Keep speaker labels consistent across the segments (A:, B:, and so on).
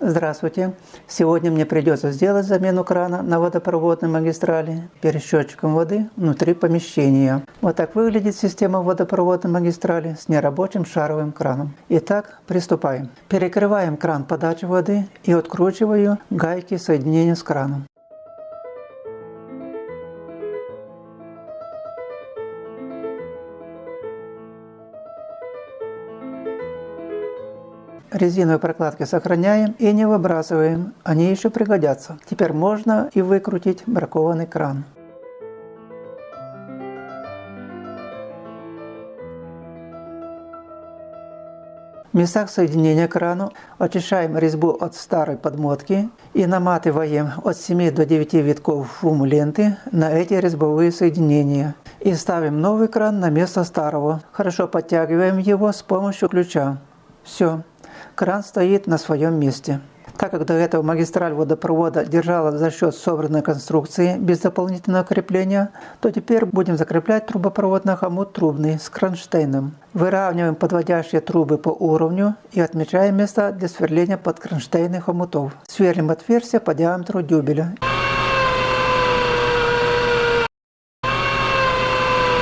A: Здравствуйте! Сегодня мне придется сделать замену крана на водопроводной магистрали перед счетчиком воды внутри помещения. Вот так выглядит система водопроводной магистрали с нерабочим шаровым краном. Итак, приступаем. Перекрываем кран подачи воды и откручиваю гайки соединения с краном. Резиновые прокладки сохраняем и не выбрасываем, они еще пригодятся. Теперь можно и выкрутить бракованный кран. В местах соединения крану очищаем резьбу от старой подмотки и наматываем от 7 до 9 витков фум ленты на эти резьбовые соединения. И ставим новый кран на место старого. Хорошо подтягиваем его с помощью ключа. Все кран стоит на своем месте. Так как до этого магистраль водопровода держала за счет собранной конструкции без дополнительного крепления, то теперь будем закреплять трубопровод на хомут трубный с кронштейном. Выравниваем подводящие трубы по уровню и отмечаем места для сверления под кронштейных хомутов. Сверлим отверстия по диаметру дюбеля.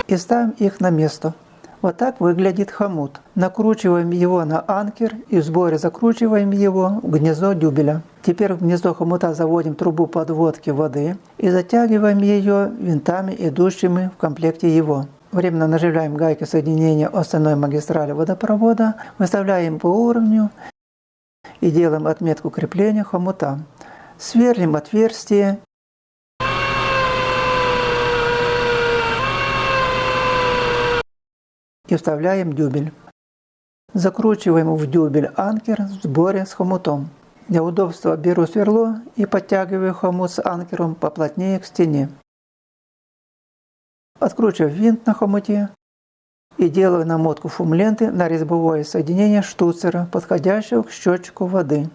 A: И ставим их на место. Вот так выглядит хомут. Накручиваем его на анкер и в сборе закручиваем его в гнездо дюбеля. Теперь в гнездо хомута заводим трубу подводки воды и затягиваем ее винтами, идущими в комплекте его. Временно наживляем гайки соединения остальной магистрали водопровода, выставляем по уровню и делаем отметку крепления хомута. Сверлим отверстие и вставляем дюбель. Закручиваем в дюбель анкер в сборе с хомутом. Для удобства беру сверло и подтягиваю хомут с анкером поплотнее к стене. Откручиваю винт на хомуте и делаю намотку фум-ленты на резьбовое соединение штуцера, подходящего к счетчику воды.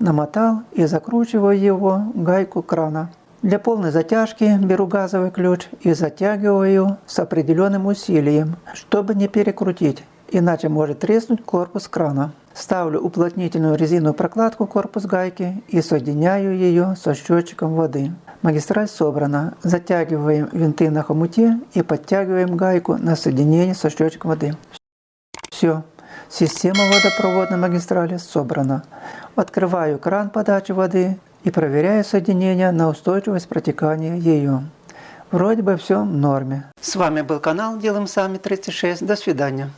A: Намотал и закручиваю его гайку крана. Для полной затяжки беру газовый ключ и затягиваю с определенным усилием, чтобы не перекрутить, иначе может треснуть корпус крана. Ставлю уплотнительную резиновую прокладку корпус гайки и соединяю ее со счетчиком воды. Магистраль собрана. Затягиваем винты на хомуте и подтягиваем гайку на соединение со счетчиком воды. Все. Система водопроводной магистрали собрана. Открываю кран подачи воды и проверяю соединение на устойчивость протекания ее. Вроде бы все в норме. С вами был канал Делаем Сами 36. До свидания.